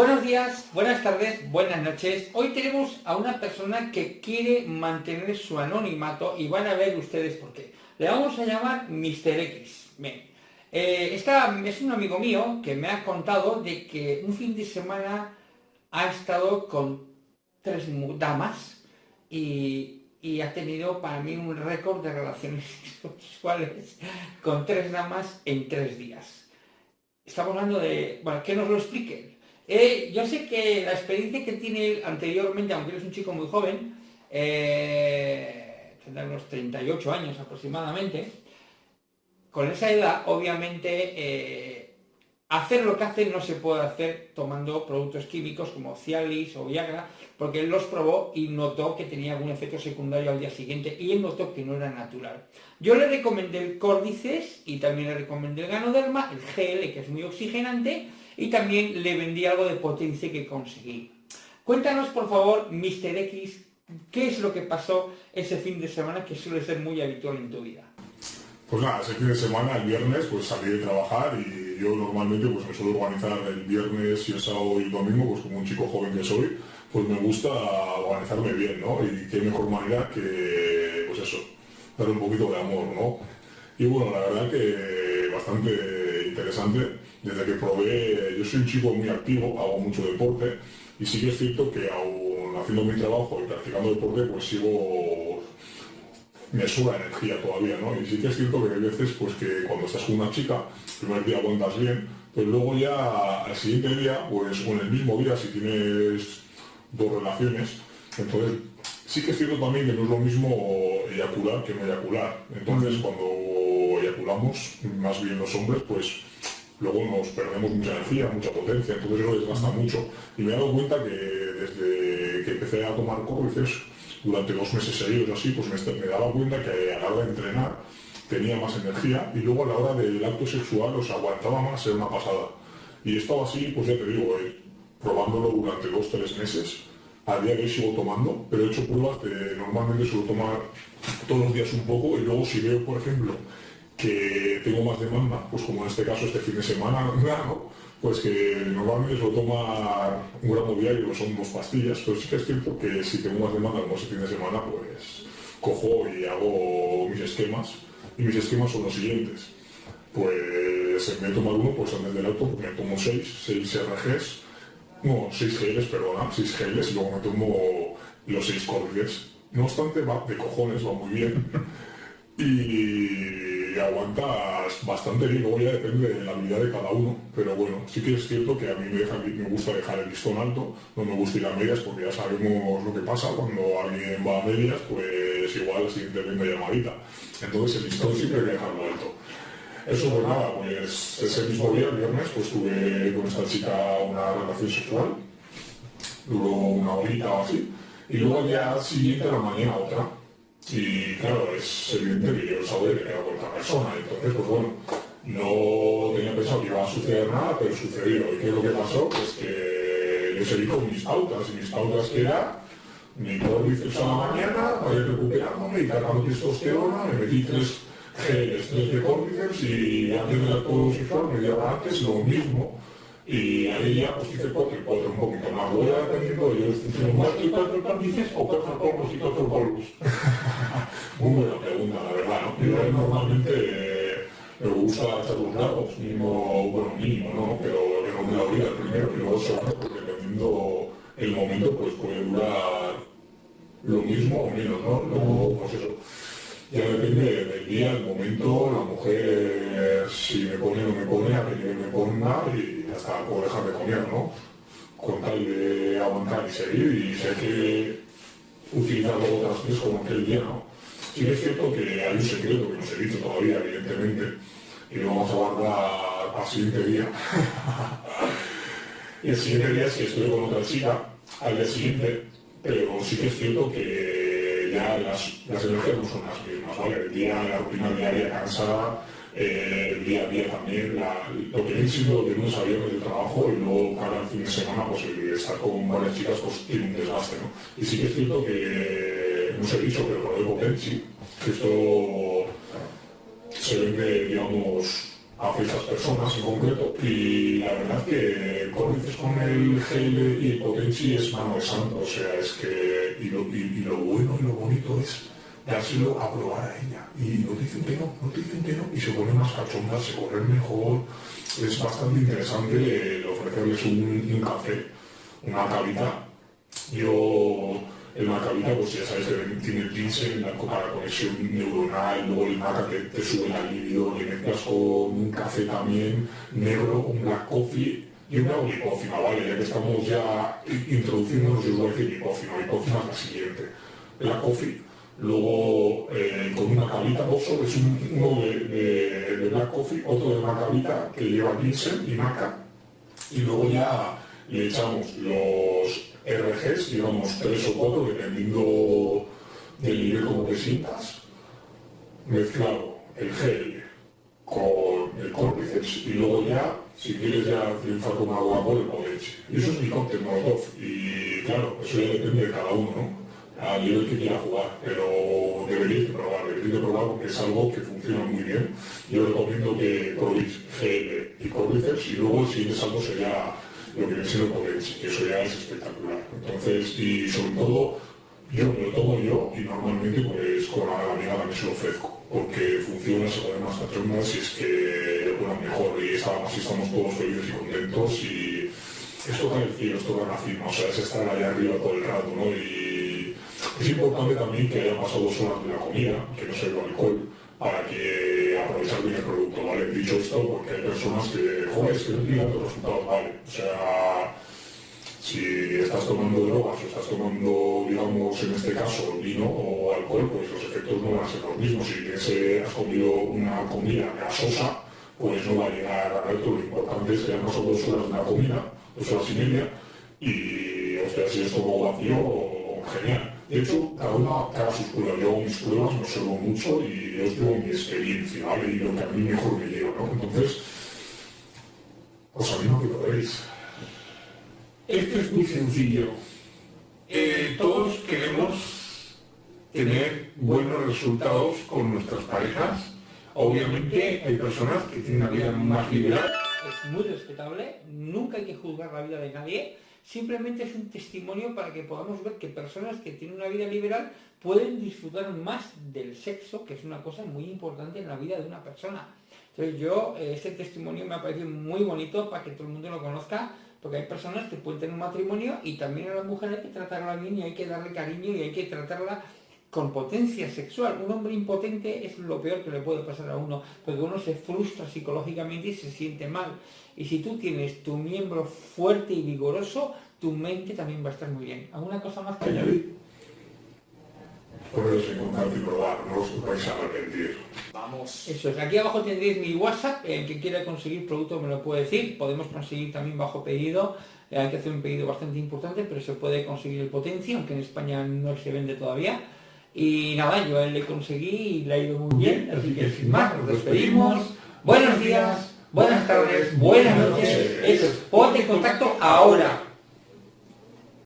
Buenos días, buenas tardes, buenas noches. Hoy tenemos a una persona que quiere mantener su anonimato y van a ver ustedes por qué. Le vamos a llamar Mr. X. Bien. Eh, es un amigo mío que me ha contado de que un fin de semana ha estado con tres damas y, y ha tenido para mí un récord de relaciones sexuales con tres damas en tres días. Estamos hablando de... Bueno, que nos lo explique yo sé que la experiencia que tiene anteriormente, aunque él es un chico muy joven, eh, tendrá unos 38 años aproximadamente, con esa edad, obviamente, eh, hacer lo que hace no se puede hacer tomando productos químicos como Cialis o Viagra, porque él los probó y notó que tenía algún efecto secundario al día siguiente y él notó que no era natural. Yo le recomendé el Cordyceps y también le recomendé el Ganoderma, el GL, que es muy oxigenante, y también le vendí algo de potencia que conseguí. Cuéntanos, por favor, Mr. X, qué es lo que pasó ese fin de semana que suele ser muy habitual en tu vida. Pues nada, ese fin de semana, el viernes, pues salí de trabajar y yo normalmente pues me suelo organizar el viernes y el sábado y el domingo, pues como un chico joven que soy, pues me gusta organizarme bien, ¿no? Y qué mejor manera que, pues eso, dar un poquito de amor, ¿no? Y bueno, la verdad que bastante interesante desde que probé, yo soy un chico muy activo, hago mucho deporte y sí que es cierto que aún haciendo mi trabajo y practicando deporte, pues sigo, me suba energía todavía, ¿no? Y sí que es cierto que hay veces pues que cuando estás con una chica, el primer día aguantas bien, pero luego ya al siguiente día, pues o en el mismo día si tienes dos relaciones, entonces sí que es cierto también que no es lo mismo eyacular que no eyacular. Entonces cuando eyaculamos, más bien los hombres, pues luego nos perdemos mucha energía, mucha potencia, entonces eso desgasta mucho. Y me he dado cuenta que desde que empecé a tomar córdices, durante dos meses seguidos así, pues me, daba cuenta que a la hora de entrenar tenía más energía y luego a la hora del acto sexual os aguantaba más, en una pasada. Y estaba así, pues ya te digo, eh, probándolo durante dos, tres meses. A día de hoy sigo tomando, pero he hecho pruebas de normalmente suelo tomar todos los días un poco y luego si veo, por ejemplo, que tengo más demanda, pues como en este caso este fin de semana, ¿no? pues que normalmente suelo tomar un gramo diario, son dos pastillas, pero sí que es cierto que si tengo más demanda como este fin de semana, pues cojo y hago mis esquemas, y mis esquemas son los siguientes. Pues en vez de tomar uno, pues antes del auto pues me tomo seis, seis RGs, no, seis geles, perdona, seis geles, y luego me tomo los seis cordiales. No obstante, va de cojones, va muy bien. y aguantas bastante bien, luego ya depende de la habilidad de cada uno, pero bueno, sí que es cierto que a mí me, gusta dejar el listón alto, no me gusta ir a medias porque ya sabemos lo que pasa, cuando alguien va a medias, pues igual la siguiente venda llamadita, entonces el listón siempre hay que dejarlo alto. Eso pues nada, pues ese mismo día, el viernes, pues tuve con esta chica una relación sexual, duró una horita o así, y luego al siguiente a la mañana otra, y claro, es evidente que yo sabía que era con otra persona, entonces pues bueno, no tenía pensado que iba a suceder nada, pero sucedió. ¿Y qué es lo que pasó? Pues que yo seguí con mis pautas, y mis pautas que era mi córdiceps a la mañana, para ir recuperándome y cargando testosterona, me metí tres geles, tres de y antes del acto sexual, media hora antes, lo mismo y ahí ya hice cuatro y cuatro un poquito más. Voy dependiendo de yo cuatro y cuatro dices o cuatro polvos y cuatro polvos. Muy buena pregunta, la verdad, ¿no? Yo normalmente eh, me gusta echar los largos, mínimo, bueno, mínimo, ¿no? Pero que no me la olvida primero, y luego segundo, porque dependiendo el momento, pues puede durar lo mismo o menos, ¿no? Luego, pues eso. Ya depende del día, el momento, la mujer, si me pone o no me pone, a que me ponga y hasta puedo dejar de comer, ¿no? Con tal de aguantar y seguir, y sé que utilizar otras tres como aquel día, ¿no? Sí que es cierto que hay un secreto que no se he dicho todavía, evidentemente, y lo vamos a guardar al siguiente día. y el siguiente día es que estoy con otra chica, al día siguiente, pero sí que es cierto que ya las, energías no son las mismas, ¿vale? El día, la rutina diaria cansada, eh, el día a día también, lo que he sido de lunes a viernes del trabajo y luego cada fin de semana pues estar con varias chicas pues tiene un desgaste, ¿no? Y sí que es cierto que, no se he dicho, pero por el Potensi, que esto se vende, digamos, hacia estas personas en concreto. Y la verdad que dices con el gel y el potenci es mano de santo, o sea, es que y lo, bueno y lo bonito es dárselo a probar a ella. Y no te dicen que no, no te dicen que no y se ponen más cachondas, se corren mejor, es bastante interesante ofrecerles un, café, una cabita. Yo el macabita, pues ya sabes que tiene el ginseng para la conexión neuronal, luego el maca que te sube el libido, le mezclas con un café también negro, un black coffee y una lipócima, ¿vale? Ya que estamos ya introduciéndonos, yo voy a decir es la siguiente. Black coffee, luego eh, con una cabita, dos es uno de, de, black coffee, otro de macabita que lleva ginseng y maca, y luego ya le echamos los RGs, digamos tres o cuatro, dependiendo del nivel como te sientas, mezclado el gel con el córpiceps y luego ya, si quieres ya triunfar con agua por el leche. Y eso es mi cóctel Molotov. Y claro, eso ya depende de cada uno, ¿no? al nivel que quiera jugar, pero deberíais de probar, deberíais de probar porque es algo que funciona muy bien. Yo recomiendo que probéis gel y córpiceps y luego el siguiente salto sería lo que viene siendo y eso ya es espectacular. Entonces, y sobre todo, yo lo tomo yo y normalmente pues con la amiga también se lo ofrezco, porque funciona, se pone más cachondas y es que, bueno, mejor, y estamos, estamos todos felices y contentos y esto toca el cielo, esto toca la cima, o sea, es estar allá arriba todo el rato, ¿no? Y es importante también que haya pasado dos horas de la comida, que no sea el alcohol, para que ¿vale? Dicho esto, porque hay personas que, joder, es que no tienen los resultados, ¿vale? O sea, si estás tomando drogas o estás tomando, digamos, en este caso, vino o alcohol, pues los efectos no van a ser los mismos. Si has comido una comida grasosa, pues no va a llegar a alto. Lo importante es que hayamos pasado dos horas de la comida, dos horas y media, y, o sea, si es todo vacío, genial. De hecho, cada uno haga sus pruebas. Yo mis pruebas, me observo mucho y yo digo mi experiencia, ¿vale? Y lo que a mí mejor me lleva, ¿no? Entonces, os animo a que lo veáis. Esto es muy sencillo. Eh, todos queremos tener buenos resultados con nuestras parejas. Obviamente hay personas que tienen una vida más liberal. Es muy respetable, nunca hay que juzgar la vida de nadie simplemente es un testimonio para que podamos ver que personas que tienen una vida liberal pueden disfrutar más del sexo, que es una cosa muy importante en la vida de una persona. Entonces yo, eh, este testimonio me ha parecido muy bonito para que todo el mundo lo conozca, porque hay personas que pueden tener un matrimonio y también a la mujer hay que tratarla bien y hay que darle cariño y hay que tratarla con potencia sexual. Un hombre impotente es lo peor que le puede pasar a uno, porque uno se frustra psicológicamente y se siente mal. Y si tú tienes tu miembro fuerte y vigoroso, tu mente también va a estar muy bien. ¿Alguna cosa más que añadir? Poneros en contacto y probar, no os vais a arrepentir. Vamos. Eso es, aquí abajo tendréis mi WhatsApp, el que quiera conseguir producto me lo puede decir, podemos conseguir también bajo pedido, eh, hay que hacer un pedido bastante importante, pero se puede conseguir el potencia, aunque en España no se vende todavía. Y nada, yo a él le conseguí y le ha ido muy bien, así que sin más, nos despedimos. Buenos días, buenas tardes, buenas noches. Eso ponte en contacto ahora.